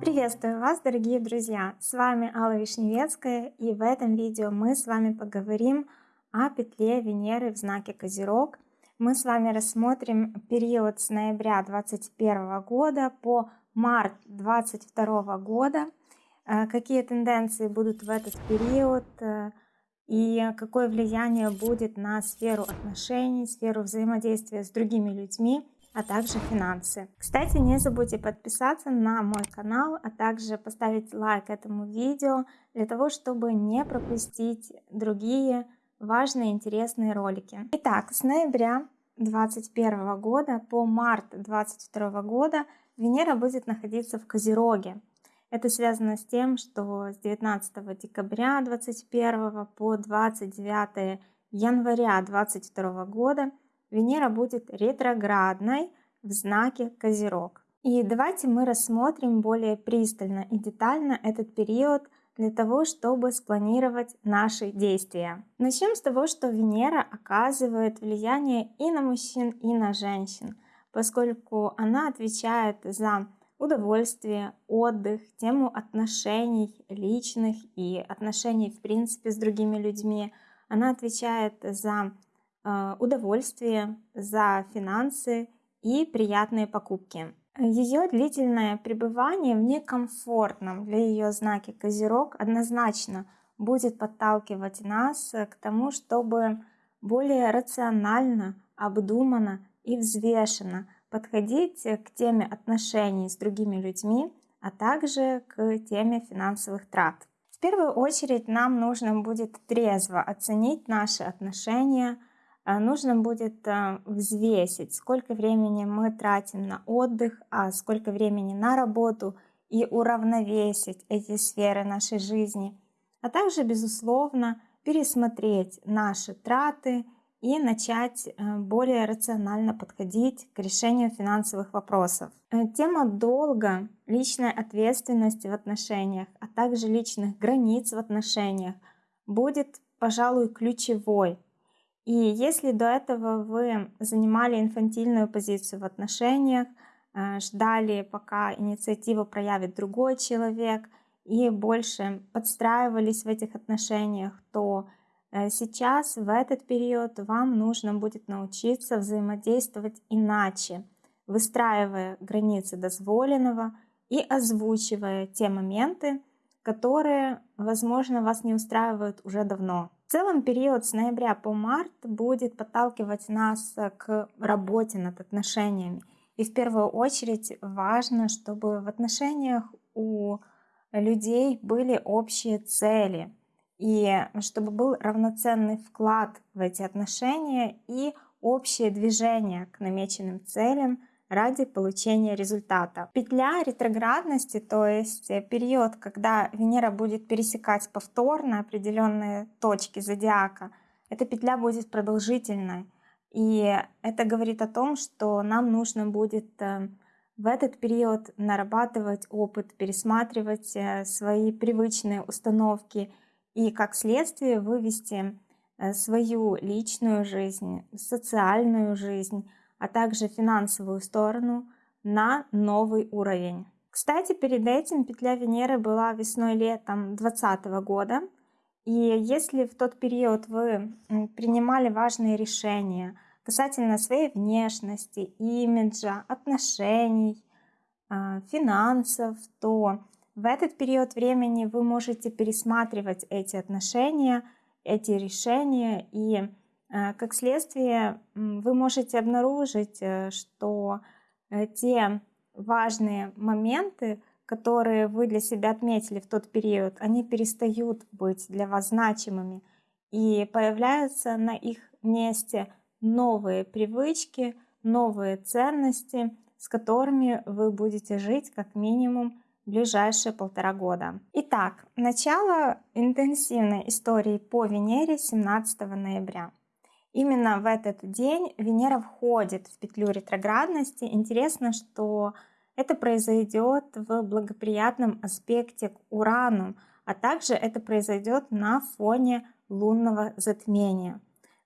Приветствую вас, дорогие друзья! С вами Алла Вишневецкая, и в этом видео мы с вами поговорим о петле Венеры в знаке Козерог. Мы с вами рассмотрим период с ноября 2021 года по март 2022 года, э, какие тенденции будут в этот период э, и какое влияние будет на сферу отношений, сферу взаимодействия с другими людьми, а также финансы. Кстати, не забудьте подписаться на мой канал, а также поставить лайк этому видео, для того, чтобы не пропустить другие важные интересные ролики. Итак, с ноября 2021 года по март 2022 года Венера будет находиться в Козероге. Это связано с тем, что с 19 декабря 2021 по 29 января 2022 года Венера будет ретроградной в знаке Козерог. И давайте мы рассмотрим более пристально и детально этот период для того, чтобы спланировать наши действия. Начнем с того, что Венера оказывает влияние и на мужчин, и на женщин, поскольку она отвечает за удовольствие, отдых, тему отношений личных и отношений в принципе с другими людьми. Она отвечает за Э, удовольствие, за финансы и приятные покупки. Ее длительное пребывание в некомфортном для ее знаке Козерог однозначно будет подталкивать нас к тому, чтобы более рационально, обдуманно и взвешенно подходить к теме отношений с другими людьми, а также к теме финансовых трат. В первую очередь нам нужно будет трезво оценить наши отношения а, нужно будет а, взвесить, сколько времени мы тратим на отдых, а сколько времени на работу, и уравновесить эти сферы нашей жизни, а также, безусловно, пересмотреть наши траты и начать э, более рационально подходить к решению финансовых вопросов. Э, тема долга, личной ответственности в отношениях, а также личных границ в отношениях будет, пожалуй, ключевой и если до этого вы занимали инфантильную позицию в отношениях, э, ждали, пока инициативу проявит другой человек, и больше подстраивались в этих отношениях, то сейчас, в этот период, вам нужно будет научиться взаимодействовать иначе, выстраивая границы дозволенного и озвучивая те моменты, которые, возможно, вас не устраивают уже давно. В целом период с ноября по март будет подталкивать нас к работе над отношениями. И в первую очередь важно, чтобы в отношениях у людей были общие цели, и чтобы был равноценный вклад в эти отношения и общее движение к намеченным целям – ради получения результата. Петля ретроградности, то есть период, когда Венера будет пересекать повторно определенные точки зодиака, эта петля будет продолжительной. И это говорит о том, что нам нужно будет э, в этот период нарабатывать опыт, пересматривать э, свои привычные установки и как следствие вывести свою личную жизнь, социальную жизнь, а также финансовую сторону на новый уровень. Кстати, перед этим петля Венеры была весной-летом 2020 года. И если в тот период вы принимали важные решения касательно своей внешности, имиджа, отношений, а, финансов, то в этот период времени вы можете пересматривать эти отношения, эти решения и Э, как следствие, вы можете обнаружить, э, что э, те важные моменты, которые вы для себя отметили в тот период, они перестают быть для вас значимыми и появляются на их месте новые привычки, новые ценности, с которыми вы будете жить как минимум ближайшие полтора года. Итак, начало интенсивной истории по Венере 17 ноября. Именно в этот день Венера входит в петлю ретроградности. Интересно, что это произойдет в благоприятном аспекте к Урану, а также это произойдет на фоне лунного затмения.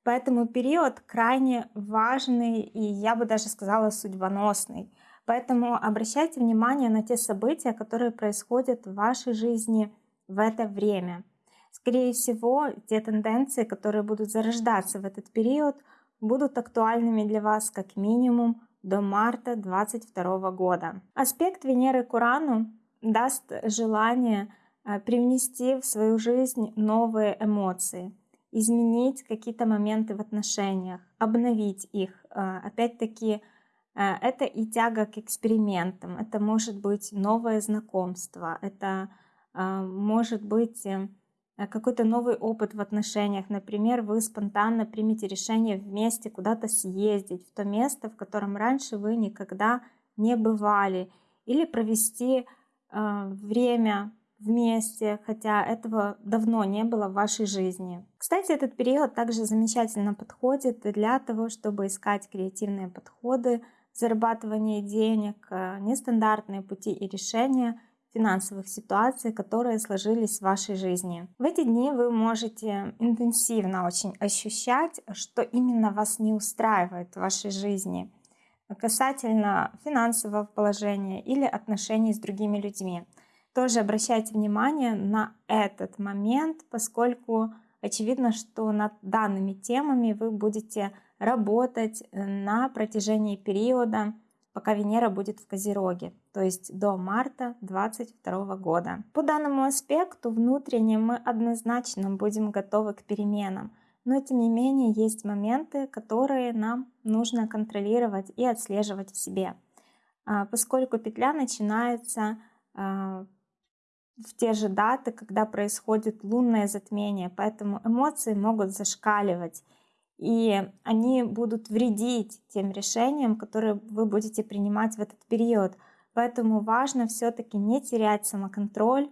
Поэтому период крайне важный и, я бы даже сказала, судьбоносный. Поэтому обращайте внимание на те события, которые происходят в вашей жизни в это время. Скорее всего, те тенденции, которые будут зарождаться в этот период, будут актуальными для вас как минимум до марта 2022 года. Аспект Венеры к Урану даст желание э, привнести в свою жизнь новые эмоции, изменить какие-то моменты в отношениях, обновить их. Э, опять-таки, это и тяга к экспериментам, это может быть новое знакомство, это может быть какой-то новый опыт в отношениях. Например, вы спонтанно примете решение вместе куда-то съездить в то место, в котором раньше вы никогда не бывали, или провести э, время вместе, хотя этого давно не было в вашей жизни. Кстати, этот период также замечательно подходит для того, чтобы искать креативные подходы, зарабатывание денег, э, нестандартные пути и решения – финансовых ситуаций, которые сложились в вашей жизни. В эти дни вы можете интенсивно очень ощущать, что именно вас не устраивает в вашей жизни касательно финансового положения или отношений с другими людьми. Тоже обращайте внимание на этот момент, поскольку очевидно, что над данными темами вы будете работать на протяжении периода пока Венера будет в Козероге, то есть до марта 2022 года. По данному аспекту внутренне мы однозначно будем готовы к переменам, но тем не менее есть моменты, которые нам нужно контролировать и отслеживать в себе, а, поскольку петля начинается а, в те же даты, когда происходит лунное затмение, поэтому эмоции могут зашкаливать и они будут вредить тем решениям, которые вы будете принимать в этот период. Поэтому важно все-таки не терять самоконтроль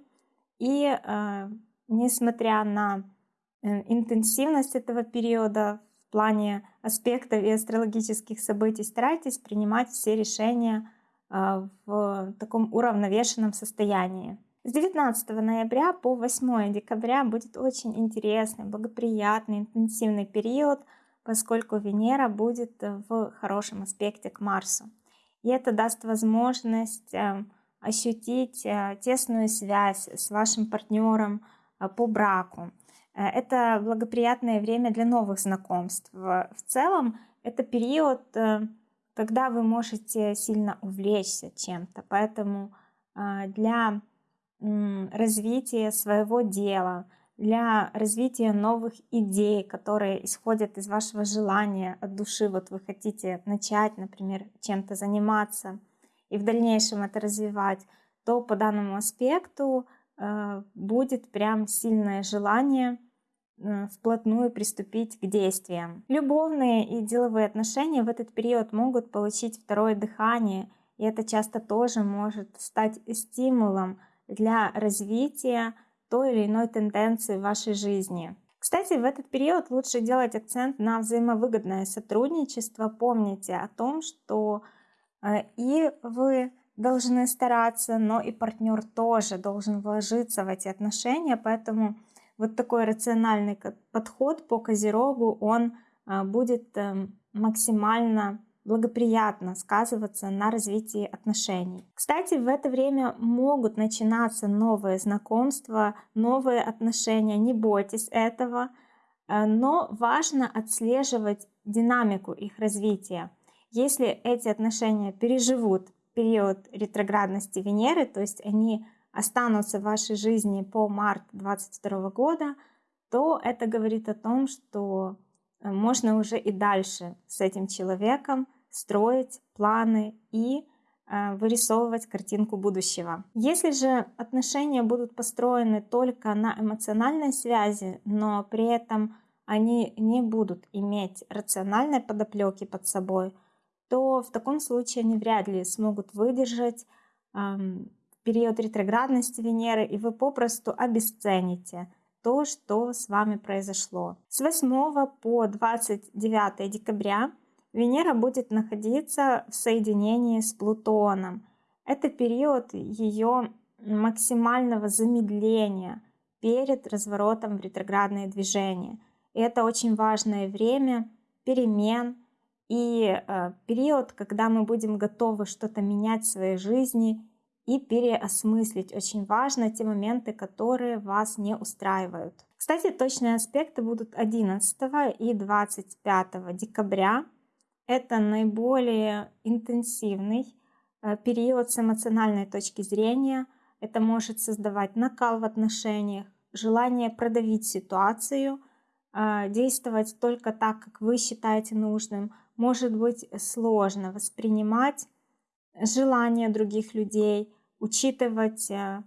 и, э, несмотря на э, интенсивность этого периода в плане аспектов и астрологических событий, старайтесь принимать все решения э, в таком уравновешенном состоянии. С 19 ноября по 8 декабря будет очень интересный, благоприятный, интенсивный период – поскольку Венера будет э, в хорошем аспекте к Марсу. И это даст возможность э, ощутить э, тесную связь с вашим партнером по браку. Это благоприятное время для новых знакомств. В целом это период, когда вы можете сильно увлечься чем-то. Поэтому для развития своего дела, для развития новых идей, которые исходят из вашего желания от души. Вот вы хотите начать, например, чем-то заниматься и в дальнейшем это развивать, то по данному аспекту э, будет прям сильное желание э, вплотную приступить к действиям. Любовные и деловые отношения в этот период могут получить второе дыхание, и это часто тоже может стать стимулом для развития той или иной тенденции в вашей жизни. Кстати, в этот период лучше делать акцент на взаимовыгодное сотрудничество. Помните о том, что э, и вы должны стараться, но и партнер тоже должен вложиться в эти отношения, поэтому вот такой рациональный подход по Козерогу, он э, будет эм, максимально благоприятно сказываться на развитии отношений. Кстати, в это время могут начинаться новые знакомства, новые отношения, не бойтесь этого, э, но важно отслеживать динамику их развития. Если эти отношения переживут период ретроградности Венеры, то есть они останутся в вашей жизни по март 2022 года, то это говорит о том, что э, можно уже и дальше с этим человеком строить планы и э, вырисовывать картинку будущего. Если же отношения будут построены только на эмоциональной связи, но при этом они не будут иметь рациональной подоплеки под собой, то в таком случае они вряд ли смогут выдержать эм, период ретроградности Венеры, и вы попросту обесцените то, что с вами произошло. С 8 по 29 декабря Венера будет находиться в соединении с Плутоном. Это период ее максимального замедления перед разворотом в ретроградное движение. И это очень важное время перемен и э, период, когда мы будем готовы что-то менять в своей жизни и переосмыслить. Очень важно те моменты, которые вас не устраивают. Кстати, точные аспекты будут 11 и 25 декабря. Это наиболее интенсивный э, период с эмоциональной точки зрения. Это может создавать накал в отношениях, желание продавить ситуацию, э, действовать только так, как вы считаете нужным. Может быть сложно воспринимать желания других людей, учитывать э,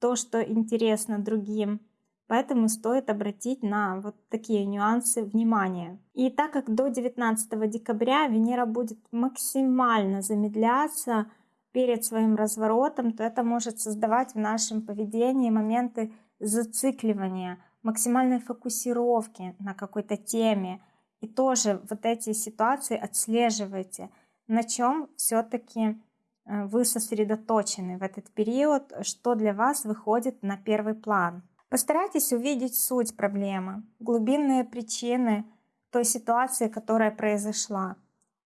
то, что интересно другим. Поэтому стоит обратить на вот такие нюансы внимание. И так как до 19 декабря Венера будет максимально замедляться перед своим разворотом, то это может создавать в нашем поведении моменты зацикливания, максимальной фокусировки на какой-то теме. И тоже вот эти ситуации отслеживайте, на чем все-таки э, вы сосредоточены в этот период, что для вас выходит на первый план. Постарайтесь увидеть суть проблемы, глубинные причины той ситуации, которая произошла,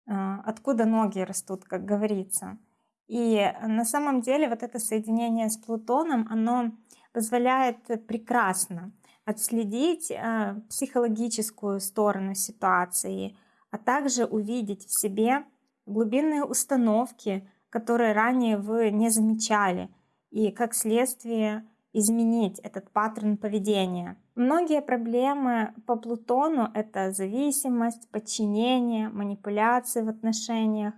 э, откуда ноги растут, как говорится. И на самом деле вот это соединение с Плутоном, оно позволяет прекрасно отследить э, психологическую сторону ситуации, а также увидеть в себе глубинные установки, которые ранее вы не замечали, и как следствие изменить этот паттерн поведения. Многие проблемы по Плутону — это зависимость, подчинение, манипуляции в отношениях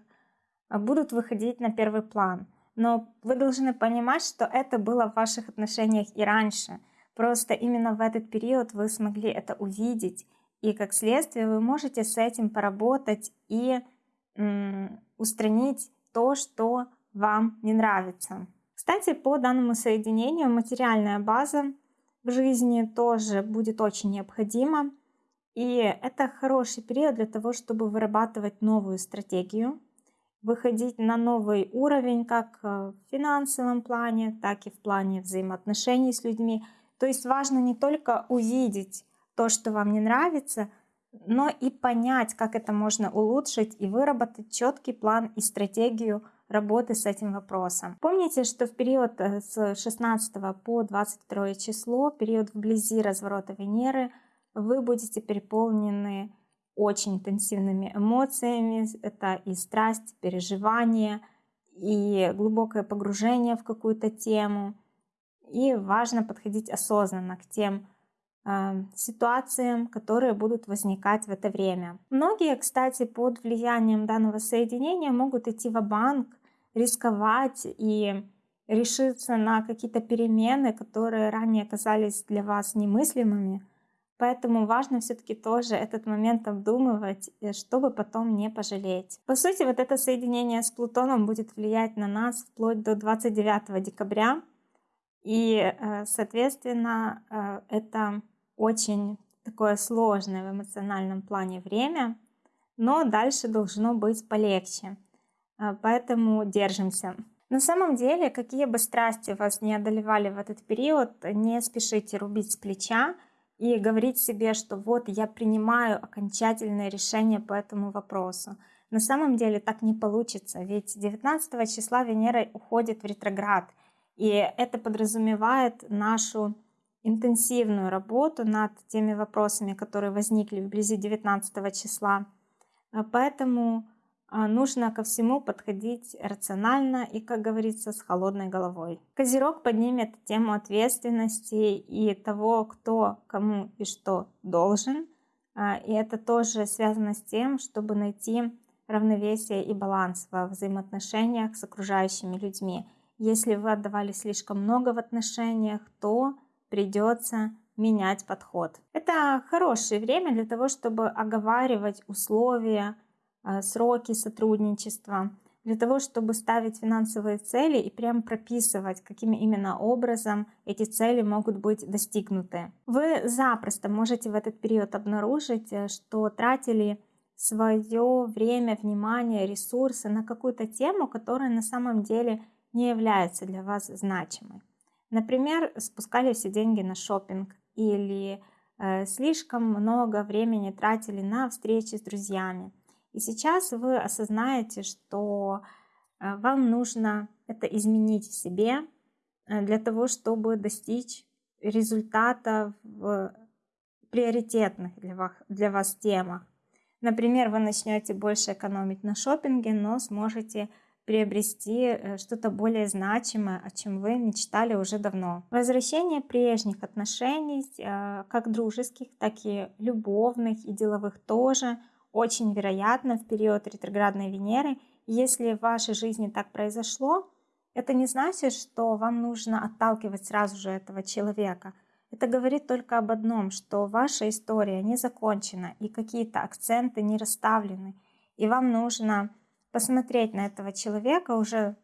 а, — будут выходить на первый план. Но вы должны понимать, что это было в ваших отношениях и раньше. Просто именно в этот период вы смогли это увидеть. И как следствие вы можете с этим поработать и устранить то, что вам не нравится. Кстати, по данному соединению материальная база в жизни тоже будет очень необходима. И это хороший период для того, чтобы вырабатывать новую стратегию, выходить на новый уровень как в финансовом плане, так и в плане взаимоотношений с людьми. То есть важно не только увидеть то, что вам не нравится, но и понять, как это можно улучшить и выработать четкий план и стратегию работы с этим вопросом. Помните, что в период э, с 16 по 22 число, период вблизи разворота Венеры, вы будете переполнены очень интенсивными эмоциями. Это и страсть, переживание, и глубокое погружение в какую-то тему. И важно подходить осознанно к тем э, ситуациям, которые будут возникать в это время. Многие, кстати, под влиянием данного соединения могут идти в банк рисковать и решиться на какие-то перемены, которые ранее казались для вас немыслимыми. Поэтому важно все-таки тоже этот момент обдумывать, э, чтобы потом не пожалеть. По сути, вот это соединение с Плутоном будет влиять на нас вплоть до 29 декабря. И, э, соответственно, э, это очень такое сложное в эмоциональном плане время, но дальше должно быть полегче. А, поэтому держимся. На самом деле, какие бы страсти вас не одолевали в этот период, не спешите рубить с плеча и говорить себе, что вот я принимаю окончательное решение по этому вопросу. На самом деле так не получится, ведь 19 числа Венера уходит в ретроград, и это подразумевает нашу интенсивную работу над теми вопросами, которые возникли вблизи 19 числа. А поэтому нужно ко всему подходить рационально и, как говорится, с холодной головой. Козерог поднимет тему ответственности и того, кто кому и что должен. А, и это тоже связано с тем, чтобы найти равновесие и баланс во взаимоотношениях с окружающими людьми. Если вы отдавали слишком много в отношениях, то придется менять подход. Это хорошее время для того, чтобы оговаривать условия, сроки сотрудничества, для того, чтобы ставить финансовые цели и прям прописывать, каким именно образом эти цели могут быть достигнуты. Вы запросто можете в этот период обнаружить, э, что тратили свое время, внимание, ресурсы на какую-то тему, которая на самом деле не является для вас значимой. Например, спускали все деньги на шопинг или э, слишком много времени тратили на встречи с друзьями. И сейчас вы осознаете, что э, вам нужно это изменить в себе э, для того, чтобы достичь результата в приоритетных для вас, для вас темах. Например, вы начнете больше экономить на шопинге, но сможете приобрести э, что-то более значимое, о чем вы мечтали уже давно. Возвращение прежних отношений, как дружеских, так и любовных и деловых тоже, очень вероятно в период ретроградной Венеры. Если в вашей жизни так произошло, это не значит, что вам нужно отталкивать сразу же этого человека. Это говорит только об одном, что ваша история не закончена и какие-то акценты не расставлены. И вам нужно посмотреть на этого человека уже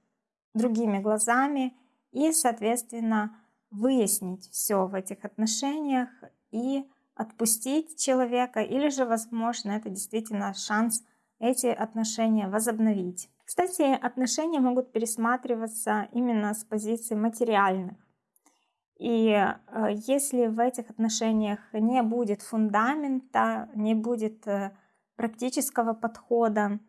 другими глазами и, соответственно, выяснить все в этих отношениях и отпустить человека, или же, возможно, это действительно шанс эти отношения возобновить. Кстати, отношения могут пересматриваться именно с позиции материальных. И э, если в этих отношениях не будет фундамента, не будет э, практического подхода,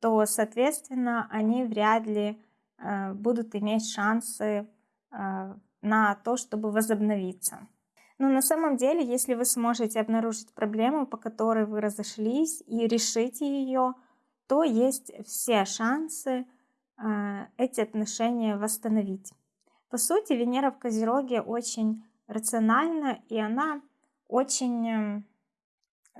то, соответственно, они вряд ли э, будут иметь шансы на то, чтобы возобновиться. Но на самом деле, если вы сможете обнаружить проблему, по которой вы разошлись, и решите ее, то есть все шансы э, эти отношения восстановить. По сути, Венера в Козероге очень рациональна, и она очень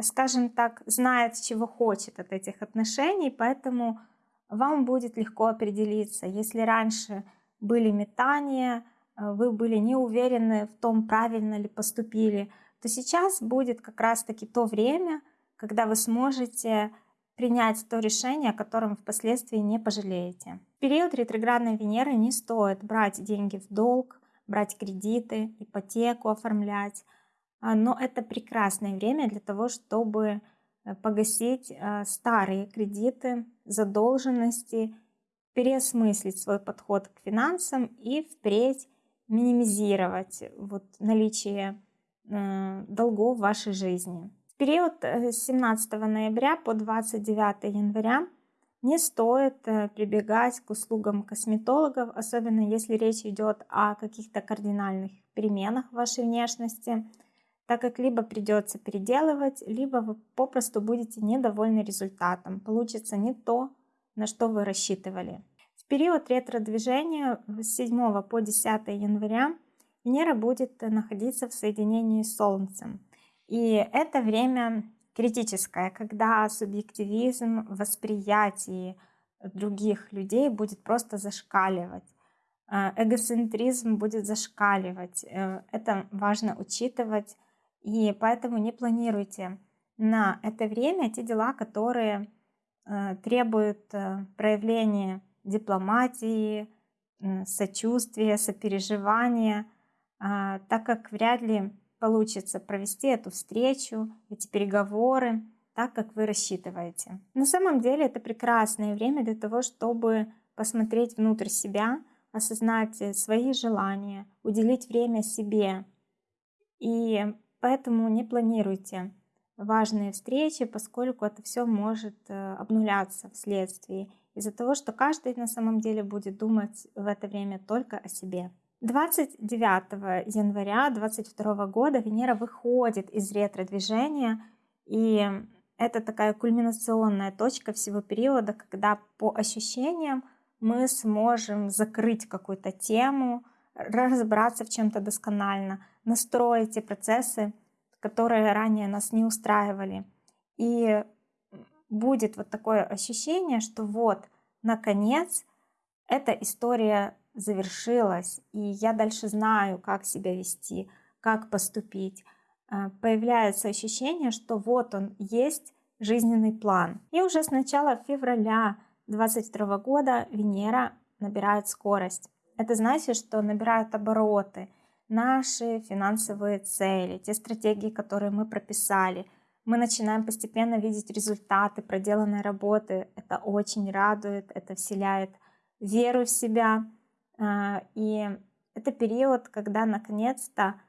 скажем так, знает, чего хочет от этих отношений, поэтому вам будет легко определиться. Если раньше были метания, э, вы были не уверены в том, правильно ли поступили, то сейчас будет как раз-таки то время, когда вы сможете принять то решение, о котором впоследствии не пожалеете. В период ретроградной Венеры не стоит брать деньги в долг, брать кредиты, ипотеку оформлять, а, но это прекрасное время для того, чтобы э, погасить а, старые кредиты, задолженности, переосмыслить свой подход к финансам и впредь минимизировать вот наличие э, долгов в вашей жизни. В период э, с 17 ноября по 29 января не стоит прибегать к услугам косметологов, особенно если речь идет о каких-то кардинальных переменах в вашей внешности – так как либо придется переделывать, либо вы попросту будете недовольны результатом. Получится не то, на что вы рассчитывали. Период ретро-движения с 7 по 10 января Венера будет находиться в соединении с Солнцем. И это время критическое, когда субъективизм восприятии других людей будет просто зашкаливать. Э, эгоцентризм будет зашкаливать. Э, это важно учитывать и поэтому не планируйте на это время те дела, которые э, требуют проявления дипломатии, э, сочувствия, сопереживания, э, так как вряд ли получится провести эту встречу, эти переговоры так, как вы рассчитываете. На самом деле это прекрасное время для того, чтобы посмотреть внутрь себя, осознать свои желания, уделить время себе и Поэтому не планируйте важные встречи, поскольку это все может э, обнуляться вследствие из-за того, что каждый на самом деле будет думать в это время только о себе. 29 января 2022 года Венера выходит из ретро-движения, и это такая кульминационная точка всего периода, когда по ощущениям мы сможем закрыть какую-то тему, разобраться в чем-то досконально, настроить те процессы, которые ранее нас не устраивали. И будет вот такое ощущение, что вот, наконец, эта история завершилась, и я дальше знаю, как себя вести, как поступить. А, появляется ощущение, что вот он есть жизненный план. И уже с начала февраля 2022 года Венера набирает скорость. Это значит, что набирают обороты наши финансовые цели, те стратегии, которые мы прописали. Мы начинаем постепенно видеть результаты проделанной работы. Это очень радует, это вселяет веру в себя. А, и это период, когда наконец-то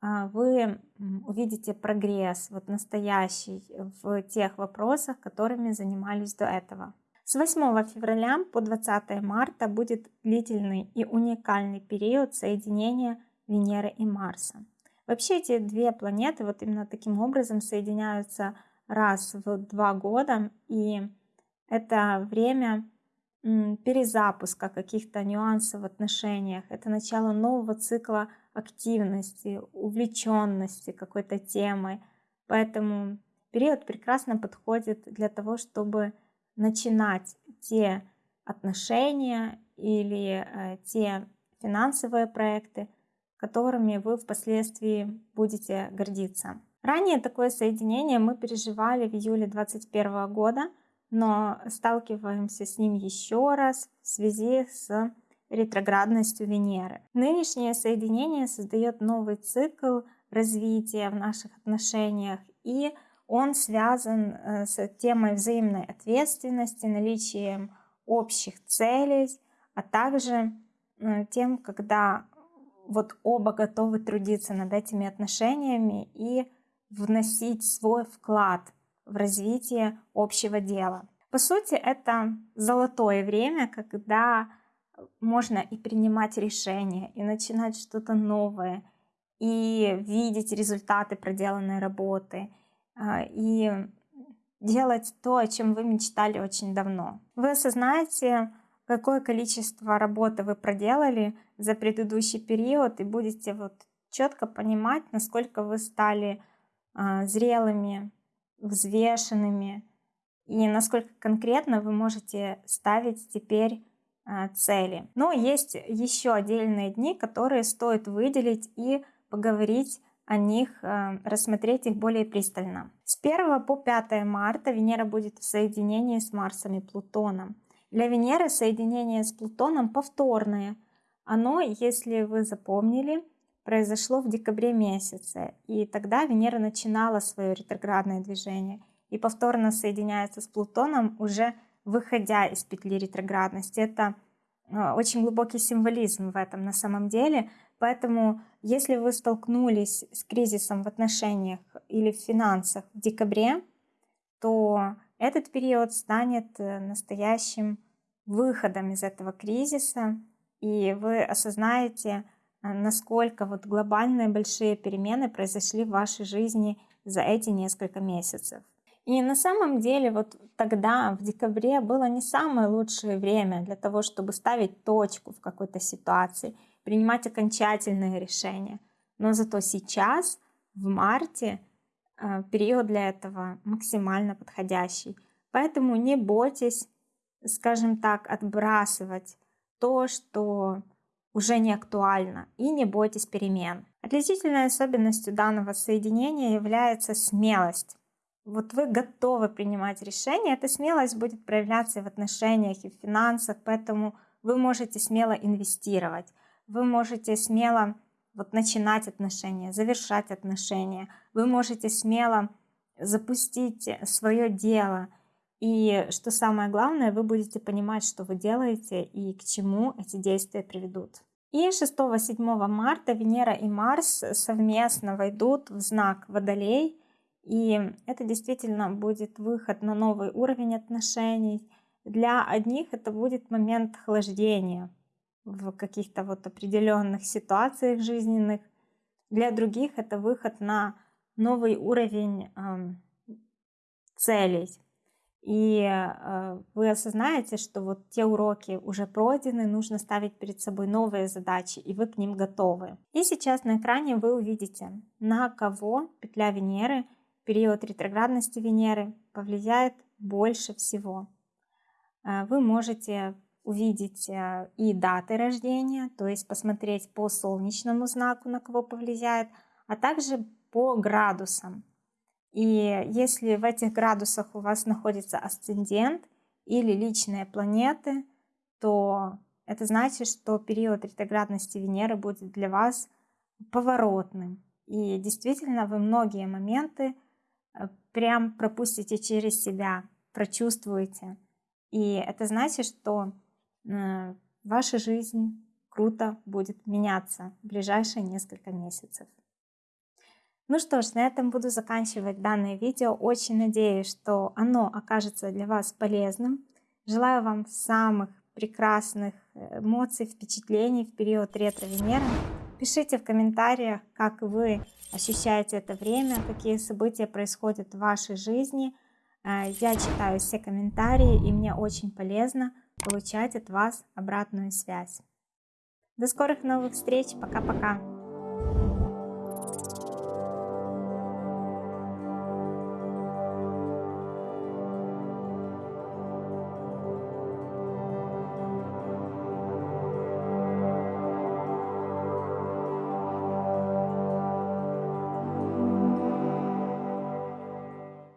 а, вы увидите прогресс, вот настоящий, в тех вопросах, которыми занимались до этого. С 8 февраля по 20 марта будет длительный и уникальный период соединения Венеры и Марса. Вообще эти две планеты вот именно таким образом соединяются раз в два года, и это время перезапуска каких-то нюансов в отношениях, это начало нового цикла активности, увлеченности какой-то темой. Поэтому период прекрасно подходит для того, чтобы начинать те отношения или э, те финансовые проекты, которыми вы впоследствии будете гордиться. Ранее такое соединение мы переживали в июле 2021 года, но сталкиваемся с ним еще раз в связи с ретроградностью Венеры. Нынешнее соединение создает новый цикл развития в наших отношениях, и он связан э, с темой взаимной ответственности, наличием общих целей, а также э, тем, когда вот оба готовы трудиться над этими отношениями и вносить свой вклад в развитие общего дела. По сути, это золотое время, когда можно и принимать решения, и начинать что-то новое, и видеть результаты проделанной работы, а, и делать то, о чем вы мечтали очень давно. Вы осознаете, какое количество работы вы проделали за предыдущий период, и будете вот четко понимать, насколько вы стали а, зрелыми, взвешенными, и насколько конкретно вы можете ставить теперь а, цели. Но есть еще отдельные дни, которые стоит выделить и поговорить о них, а, рассмотреть их более пристально. С 1 по 5 марта Венера будет в соединении с Марсом и Плутоном. Для Венеры соединение с Плутоном повторное. Оно, если вы запомнили, произошло в декабре месяце, и тогда Венера начинала свое ретроградное движение и повторно соединяется с Плутоном уже выходя из петли ретроградности. Это а, очень глубокий символизм в этом на самом деле. Поэтому, если вы столкнулись с кризисом в отношениях или в финансах в декабре, то этот период станет э, настоящим выходом из этого кризиса, и вы осознаете, э, насколько вот глобальные большие перемены произошли в вашей жизни за эти несколько месяцев. И на самом деле вот тогда, в декабре, было не самое лучшее время для того, чтобы ставить точку в какой-то ситуации, принимать окончательные решения. Но зато сейчас, в марте, период для этого максимально подходящий. Поэтому не бойтесь, скажем так, отбрасывать то, что уже не актуально, и не бойтесь перемен. Отличительной особенностью данного соединения является смелость вот вы готовы принимать решения, эта смелость будет проявляться и в отношениях, и в финансах, поэтому вы можете смело инвестировать, вы можете смело вот начинать отношения, завершать отношения, вы можете смело запустить свое дело. И что самое главное, вы будете понимать, что вы делаете и к чему эти действия приведут. И 6-7 марта Венера и Марс совместно войдут в знак Водолей – и это действительно будет выход на новый уровень отношений. Для одних это будет момент охлаждения в каких-то вот определенных ситуациях жизненных. Для других это выход на новый уровень э, целей. И э, вы осознаете, что вот те уроки уже пройдены, нужно ставить перед собой новые задачи, и вы к ним готовы. И сейчас на экране вы увидите, на кого петля Венеры – период ретроградности Венеры повлияет больше всего. Э, вы можете увидеть э, и даты рождения, то есть посмотреть по солнечному знаку, на кого повлияет, а также по градусам. И если в этих градусах у вас находится асцендент или личные планеты, то это значит, что период ретроградности Венеры будет для вас поворотным. И действительно вы многие моменты Э, прям пропустите через себя, прочувствуете. И это значит, что ваша жизнь круто будет меняться в ближайшие несколько месяцев. Ну что ж, на этом буду заканчивать данное видео. Очень надеюсь, что оно окажется для вас полезным. Желаю вам самых прекрасных э, эмоций, впечатлений в период ретро-Венеры. Пишите в комментариях, как вы ощущаете это время, какие события происходят в вашей жизни. Э, я читаю все комментарии, и мне очень полезно получать от вас обратную связь. До скорых новых встреч. Пока-пока.